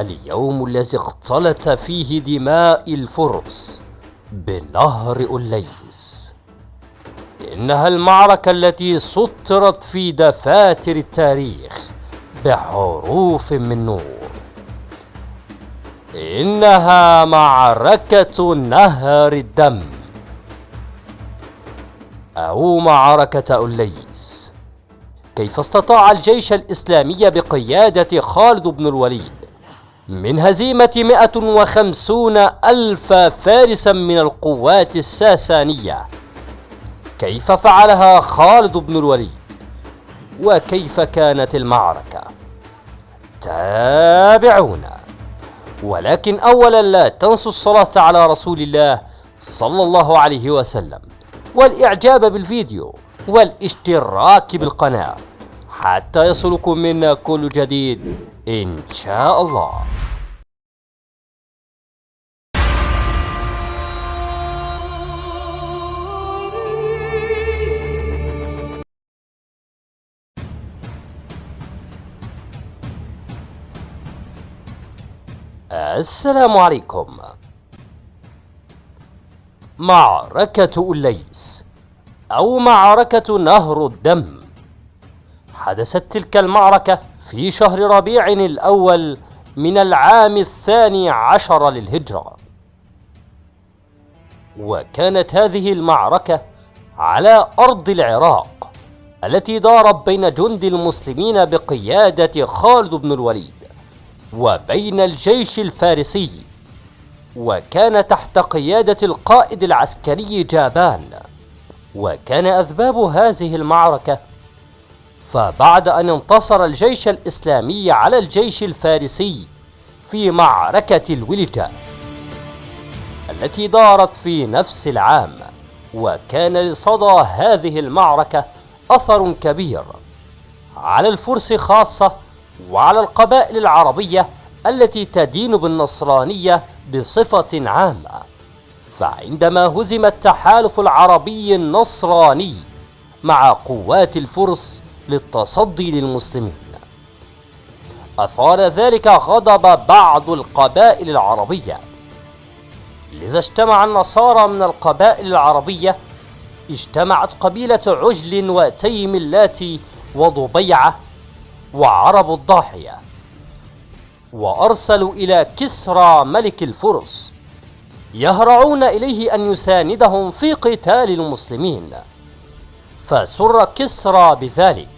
اليوم الذي اختلط فيه دماء الفرس بنهر أوليس إنها المعركة التي سطرت في دفاتر التاريخ بحروف من نور. إنها معركة نهر الدم. أو معركة أوليس كيف استطاع الجيش الإسلامي بقيادة خالد بن الوليد من هزيمة 150 ألف فارسا من القوات الساسانية. كيف فعلها خالد بن الوليد؟ وكيف كانت المعركة؟ تابعونا. ولكن أولا لا تنسوا الصلاة على رسول الله صلى الله عليه وسلم والإعجاب بالفيديو والاشتراك بالقناة. حتى يصلكم منا كل جديد. إن شاء الله. السلام عليكم. معركة أليس أو معركة نهر الدم. حدثت تلك المعركة في شهر ربيع الأول من العام الثاني عشر للهجرة. وكانت هذه المعركة على أرض العراق التي دارت بين جند المسلمين بقيادة خالد بن الوليد وبين الجيش الفارسي وكان تحت قيادة القائد العسكري جابان. وكان أسباب هذه المعركة فبعد أن انتصر الجيش الإسلامي على الجيش الفارسي في معركة الولجة التي دارت في نفس العام وكان لصدى هذه المعركة أثر كبير على الفرس خاصة وعلى القبائل العربية التي تدين بالنصرانية بصفة عامة. فعندما هزم التحالف العربي النصراني مع قوات الفرس للتصدي للمسلمين. أثار ذلك غضب بعض القبائل العربية. لذا اجتمع النصارى من القبائل العربية اجتمعت قبيلة عجل وتيم اللاتي وضبيعة وعرب الضاحية وأرسلوا إلى كسرى ملك الفرس يهرعون إليه أن يساندهم في قتال المسلمين. فسر كسرى بذلك.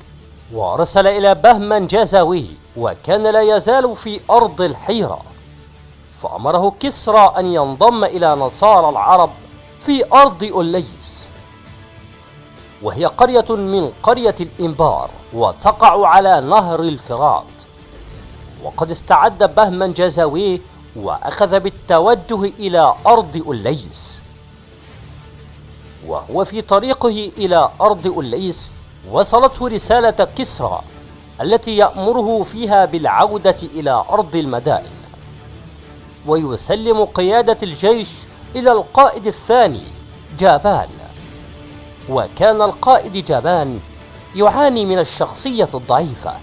وأرسل إلى بهمن جزاوي وكان لا يزال في أرض الحيرة. فأمره كسرى أن ينضم إلى نصارى العرب في أرض أوليس وهي قرية من قرية الإنبار وتقع على نهر الفرات. وقد استعد بهمن جزاوي وأخذ بالتوجه إلى أرض أوليس وهو في طريقه إلى أرض أوليس وصلته رسالة كسرى التي يأمره فيها بالعودة إلى أرض المدائن. ويسلم قيادة الجيش إلى القائد الثاني جابان. وكان القائد جابان يعاني من الشخصية الضعيفة.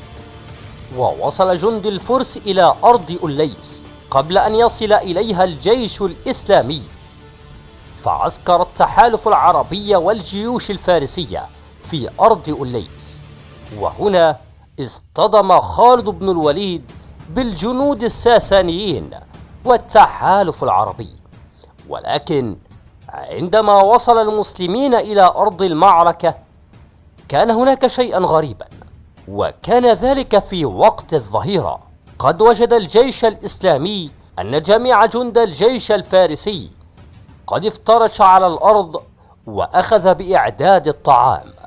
ووصل جند الفرس إلى أرض أوليس قبل أن يصل إليها الجيش الإسلامي. فعسكر التحالف العربي والجيوش الفارسية في أرض أوليس. وهنا اصطدم خالد بن الوليد بالجنود الساسانيين والتحالف العربي. ولكن عندما وصل المسلمين إلى أرض المعركة كان هناك شيئا غريبا وكان ذلك في وقت الظهيرة. قد وجد الجيش الإسلامي أن جميع جند الجيش الفارسي قد افترش على الأرض وأخذ بإعداد الطعام.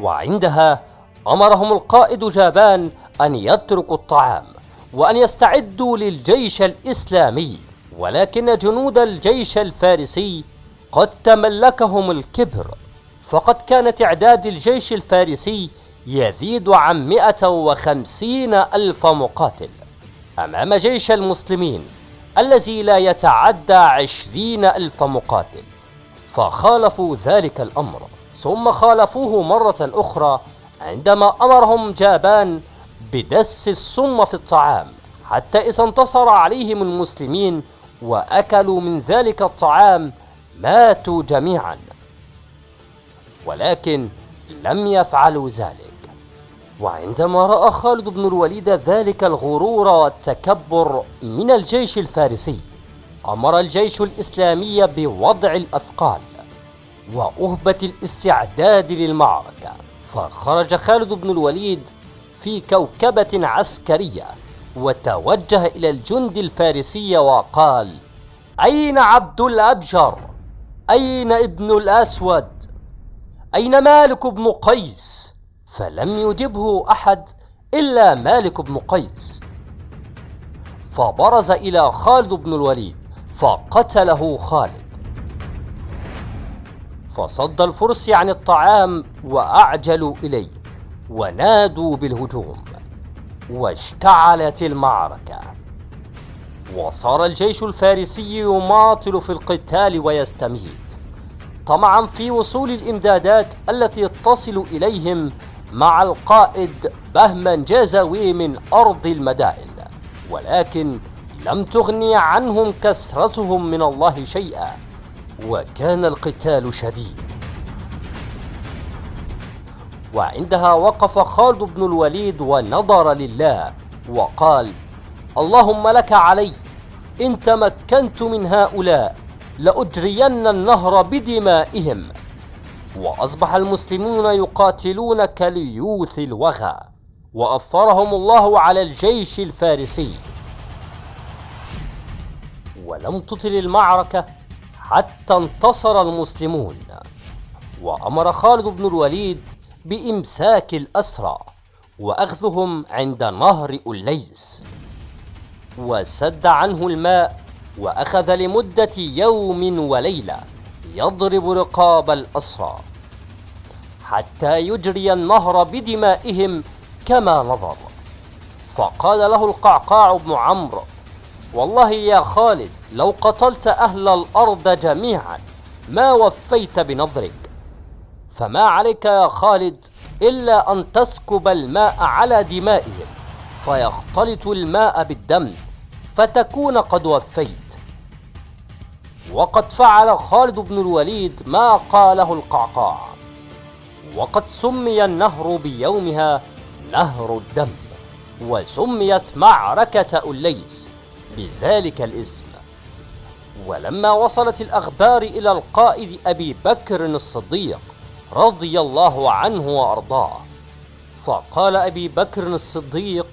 وعندها أمرهم القائد جابان أن يتركوا الطعام وأن يستعدوا للجيش الإسلامي ولكن جنود الجيش الفارسي قد تملكهم الكبر. فقد كان تعداد الجيش الفارسي يزيد عن 150 ألف مقاتل. أمام جيش المسلمين الذي لا يتعدى عشرين ألف مقاتل فخالفوا ذلك الأمر. ثم خالفوه مرة أخرى عندما أمرهم جابان بدس السم في الطعام حتى إذا انتصر عليهم المسلمين وأكلوا من ذلك الطعام ماتوا جميعا. ولكن لم يفعلوا ذلك. وعندما رأى خالد بن الوليد ذلك الغرور والتكبر من الجيش الفارسي أمر الجيش الإسلامي بوضع الأثقال وأهبة الاستعداد للمعركة فخرج خالد بن الوليد في كوكبة عسكرية وتوجه إلى الجند الفارسي وقال أين عبد الأبجر؟ أين ابن الأسود؟ أين مالك بن قيس؟ فلم يجبه أحد إلا مالك بن قيس فبرز إلى خالد بن الوليد فقتله خالد فصد الفرس عن الطعام وأعجلوا إليه ونادوا بالهجوم واشتعلت المعركة. وصار الجيش الفارسي يماطل في القتال ويستميت. طمعا في وصول الإمدادات التي تصل إليهم مع القائد بهمن جازوي من أرض المدائن ولكن لم تغني عنهم كسرتهم من الله شيئا. وكان القتال شديد. وعندها وقف خالد بن الوليد ونظر لله وقال اللهم لك علي إن تمكنت من هؤلاء لأجرين النهر بدمائهم وأصبح المسلمون يقاتلون كليوث الوغى وأثرهم الله على الجيش الفارسي. ولم تطل المعركة؟ حتى انتصر المسلمون. وأمر خالد بن الوليد بإمساك الأسرى وأخذهم عند نهر أليس. وسد عنه الماء وأخذ لمدة يوم وليلة يضرب رقاب الأسرى حتى يجري النهر بدمائهم كما نظر. فقال له القعقاع بن عمرو والله يا خالد لو قتلت أهل الأرض جميعا ما وفيت بنظرك. فما عليك يا خالد إلا أن تسكب الماء على دمائهم فيختلط الماء بالدم فتكون قد وفيت. وقد فعل خالد بن الوليد ما قاله القعقاع. وقد سمي النهر بيومها نهر الدم وسميت معركة أليس. بذلك الاسم. ولما وصلت الأخبار إلى القائد أبي بكر الصديق رضي الله عنه وأرضاه فقال أبي بكر الصديق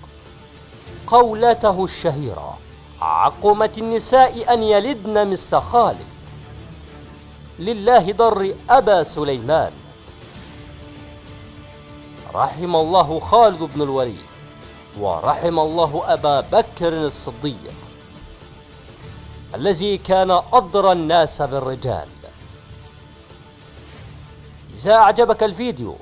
قولته الشهيرة عقمت النساء أن يلدن مثل خالد لله ضر أبا سليمان. رحم الله خالد بن الوليد ورحم الله أبا بكر الصديق. الذي كان أضرى الناس بالرجال. إذا أعجبك الفيديو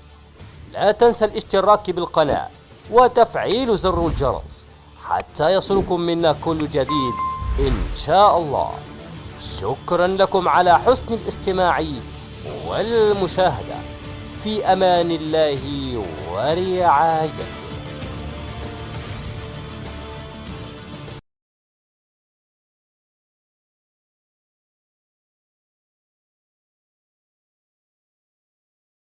لا تنسى الاشتراك بالقناة وتفعيل زر الجرس حتى يصلكم منا كل جديد إن شاء الله. شكرا لكم على حسن الاستماع والمشاهدة. في أمان الله ورعايته.